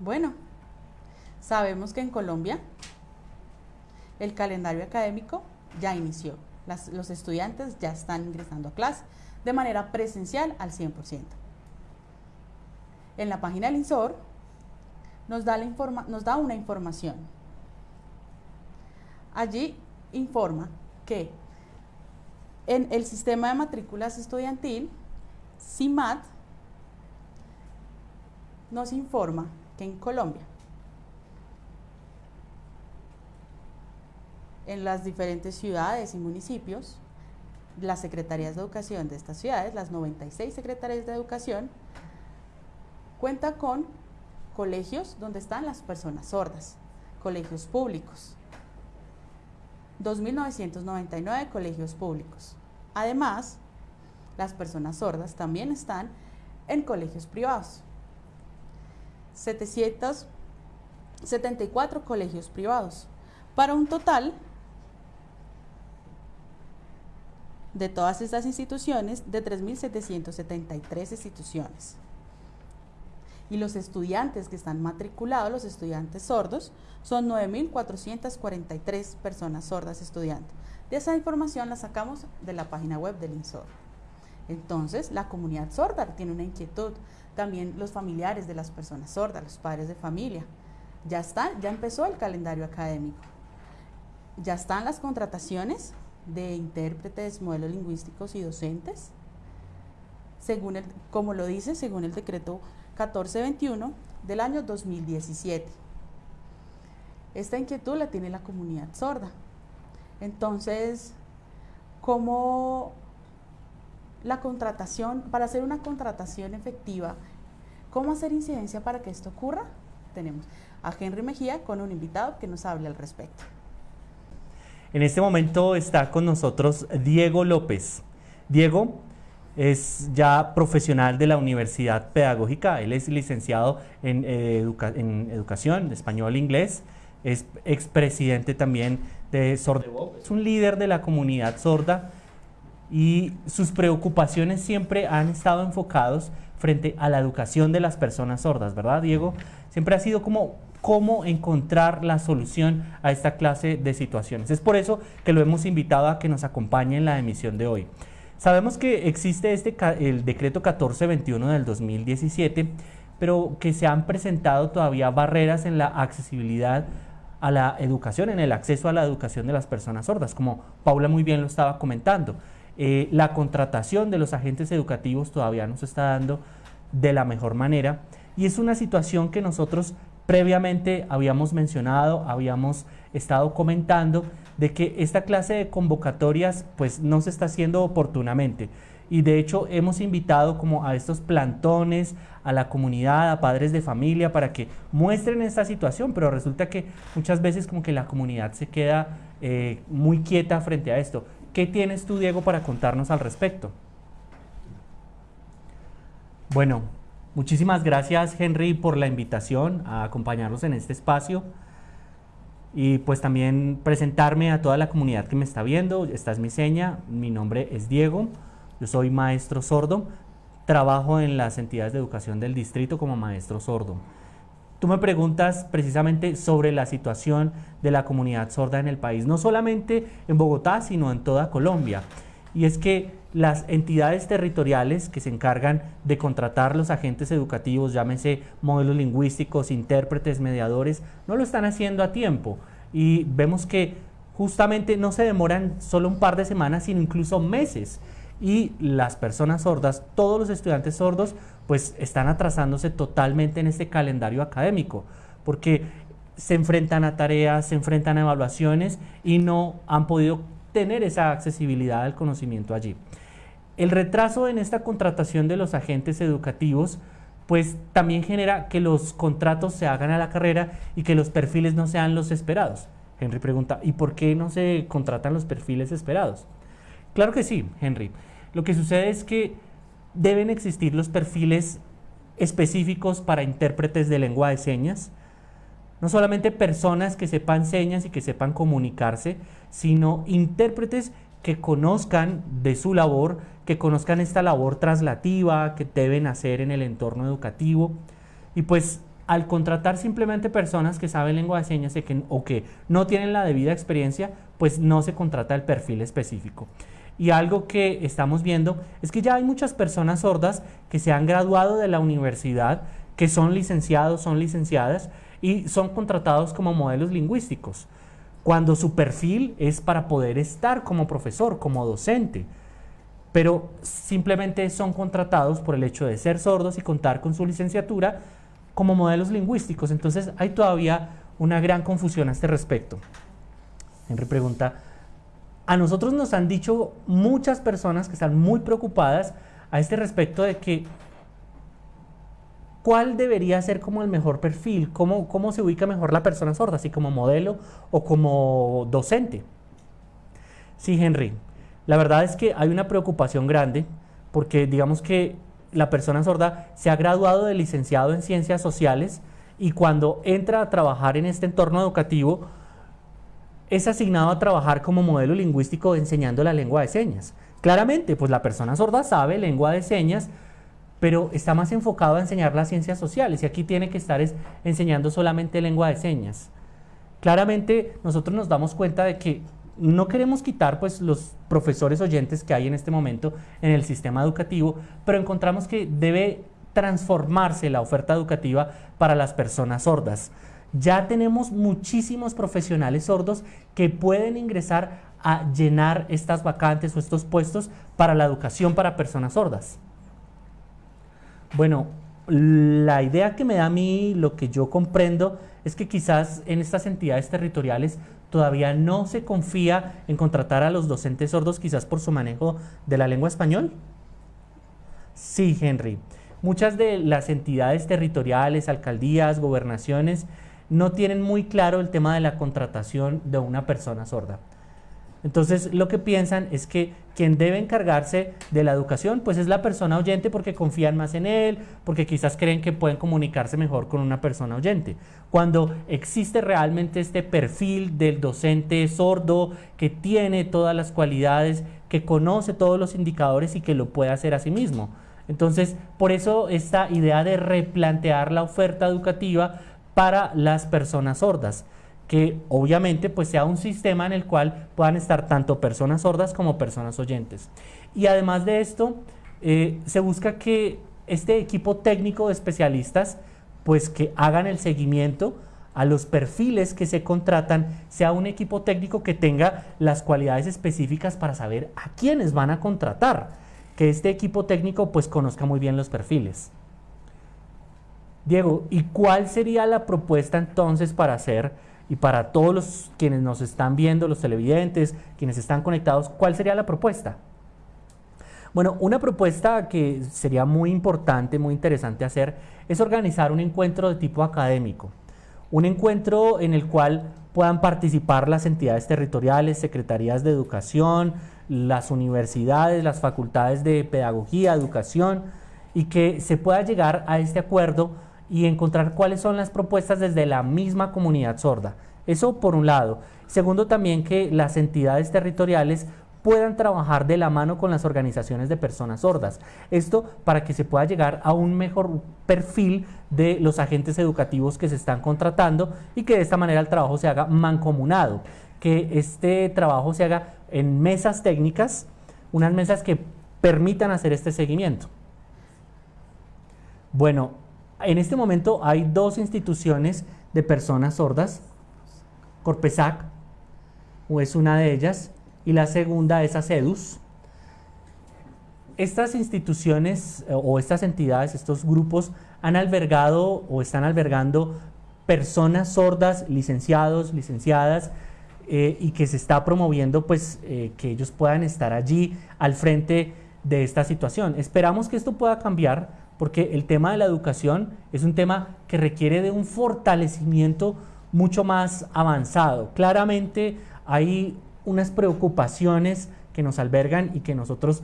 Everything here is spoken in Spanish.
Bueno, sabemos que en Colombia el calendario académico ya inició. los estudiantes ya están ingresando a clase de manera presencial al 100%. En la página del INSOR nos da, nos da una información. Allí informa que en el sistema de matrículas estudiantil, CIMAT nos informa que en Colombia, en las diferentes ciudades y municipios, las secretarías de educación de estas ciudades, las 96 secretarías de educación, cuenta con colegios donde están las personas sordas, colegios públicos. 2.999 colegios públicos. Además, las personas sordas también están en colegios privados. 774 colegios privados, para un total de todas estas instituciones de 3.773 instituciones. Y los estudiantes que están matriculados, los estudiantes sordos, son 9.443 personas sordas estudiantes. De esa información la sacamos de la página web del INSOR. Entonces, la comunidad sorda tiene una inquietud. También los familiares de las personas sordas, los padres de familia. Ya están, ya empezó el calendario académico. Ya están las contrataciones de intérpretes, modelos lingüísticos y docentes, según el, como lo dice, según el decreto 1421 del año 2017. Esta inquietud la tiene la comunidad sorda. Entonces, ¿cómo la contratación, para hacer una contratación efectiva, cómo hacer incidencia para que esto ocurra? Tenemos a Henry Mejía con un invitado que nos hable al respecto. En este momento está con nosotros Diego López. Diego es ya profesional de la Universidad Pedagógica, él es licenciado en, eh, en educación, español e inglés, es expresidente también de Sordevoz, es un líder de la comunidad sorda y sus preocupaciones siempre han estado enfocados frente a la educación de las personas sordas, ¿verdad, Diego? Siempre ha sido como cómo encontrar la solución a esta clase de situaciones. Es por eso que lo hemos invitado a que nos acompañe en la emisión de hoy. Sabemos que existe este, el decreto 1421 del 2017, pero que se han presentado todavía barreras en la accesibilidad a la educación, en el acceso a la educación de las personas sordas, como Paula muy bien lo estaba comentando. Eh, la contratación de los agentes educativos todavía no se está dando de la mejor manera y es una situación que nosotros previamente habíamos mencionado, habíamos estado comentando de que esta clase de convocatorias pues no se está haciendo oportunamente y de hecho hemos invitado como a estos plantones, a la comunidad, a padres de familia para que muestren esta situación, pero resulta que muchas veces como que la comunidad se queda eh, muy quieta frente a esto. ¿Qué tienes tú, Diego, para contarnos al respecto? Bueno, muchísimas gracias, Henry, por la invitación a acompañarnos en este espacio y pues también presentarme a toda la comunidad que me está viendo. Esta es mi seña, mi nombre es Diego, yo soy maestro sordo, trabajo en las entidades de educación del distrito como maestro sordo. Tú me preguntas precisamente sobre la situación de la comunidad sorda en el país, no solamente en Bogotá, sino en toda Colombia. Y es que las entidades territoriales que se encargan de contratar los agentes educativos, llámese modelos lingüísticos, intérpretes, mediadores, no lo están haciendo a tiempo. Y vemos que justamente no se demoran solo un par de semanas, sino incluso meses y las personas sordas, todos los estudiantes sordos, pues están atrasándose totalmente en este calendario académico, porque se enfrentan a tareas, se enfrentan a evaluaciones y no han podido tener esa accesibilidad al conocimiento allí. El retraso en esta contratación de los agentes educativos pues también genera que los contratos se hagan a la carrera y que los perfiles no sean los esperados. Henry pregunta, ¿y por qué no se contratan los perfiles esperados? Claro que sí, Henry. Lo que sucede es que deben existir los perfiles específicos para intérpretes de lengua de señas, no solamente personas que sepan señas y que sepan comunicarse, sino intérpretes que conozcan de su labor, que conozcan esta labor traslativa que deben hacer en el entorno educativo. Y pues al contratar simplemente personas que saben lengua de señas o que no tienen la debida experiencia, pues no se contrata el perfil específico. Y algo que estamos viendo es que ya hay muchas personas sordas que se han graduado de la universidad, que son licenciados, son licenciadas y son contratados como modelos lingüísticos, cuando su perfil es para poder estar como profesor, como docente pero simplemente son contratados por el hecho de ser sordos y contar con su licenciatura como modelos lingüísticos. Entonces hay todavía una gran confusión a este respecto. Henry pregunta, a nosotros nos han dicho muchas personas que están muy preocupadas a este respecto de que cuál debería ser como el mejor perfil, cómo, cómo se ubica mejor la persona sorda, así como modelo o como docente. Sí, Henry, la verdad es que hay una preocupación grande porque digamos que la persona sorda se ha graduado de licenciado en ciencias sociales y cuando entra a trabajar en este entorno educativo es asignado a trabajar como modelo lingüístico enseñando la lengua de señas. Claramente, pues la persona sorda sabe lengua de señas, pero está más enfocado a enseñar las ciencias sociales y aquí tiene que estar enseñando solamente lengua de señas. Claramente nosotros nos damos cuenta de que no queremos quitar pues los profesores oyentes que hay en este momento en el sistema educativo, pero encontramos que debe transformarse la oferta educativa para las personas sordas. Ya tenemos muchísimos profesionales sordos que pueden ingresar a llenar estas vacantes o estos puestos para la educación para personas sordas. Bueno, la idea que me da a mí, lo que yo comprendo, es que quizás en estas entidades territoriales todavía no se confía en contratar a los docentes sordos quizás por su manejo de la lengua español? Sí, Henry. Muchas de las entidades territoriales, alcaldías, gobernaciones, no tienen muy claro el tema de la contratación de una persona sorda. Entonces lo que piensan es que quien debe encargarse de la educación pues es la persona oyente porque confían más en él, porque quizás creen que pueden comunicarse mejor con una persona oyente. Cuando existe realmente este perfil del docente sordo que tiene todas las cualidades, que conoce todos los indicadores y que lo puede hacer a sí mismo. Entonces, por eso esta idea de replantear la oferta educativa para las personas sordas que obviamente pues sea un sistema en el cual puedan estar tanto personas sordas como personas oyentes. Y además de esto, eh, se busca que este equipo técnico de especialistas pues que hagan el seguimiento a los perfiles que se contratan, sea un equipo técnico que tenga las cualidades específicas para saber a quiénes van a contratar, que este equipo técnico pues conozca muy bien los perfiles. Diego, ¿y cuál sería la propuesta entonces para hacer y para todos los quienes nos están viendo, los televidentes, quienes están conectados, ¿cuál sería la propuesta? Bueno, una propuesta que sería muy importante, muy interesante hacer, es organizar un encuentro de tipo académico. Un encuentro en el cual puedan participar las entidades territoriales, secretarías de educación, las universidades, las facultades de pedagogía, educación, y que se pueda llegar a este acuerdo y encontrar cuáles son las propuestas desde la misma comunidad sorda. Eso por un lado. Segundo también que las entidades territoriales puedan trabajar de la mano con las organizaciones de personas sordas. Esto para que se pueda llegar a un mejor perfil de los agentes educativos que se están contratando y que de esta manera el trabajo se haga mancomunado, que este trabajo se haga en mesas técnicas, unas mesas que permitan hacer este seguimiento. Bueno, en este momento hay dos instituciones de personas sordas. Corpesac es una de ellas y la segunda es ACEDUS. Estas instituciones eh, o estas entidades, estos grupos han albergado o están albergando personas sordas, licenciados, licenciadas, eh, y que se está promoviendo pues eh, que ellos puedan estar allí al frente de esta situación. Esperamos que esto pueda cambiar porque el tema de la educación es un tema que requiere de un fortalecimiento mucho más avanzado. Claramente hay unas preocupaciones que nos albergan y que nosotros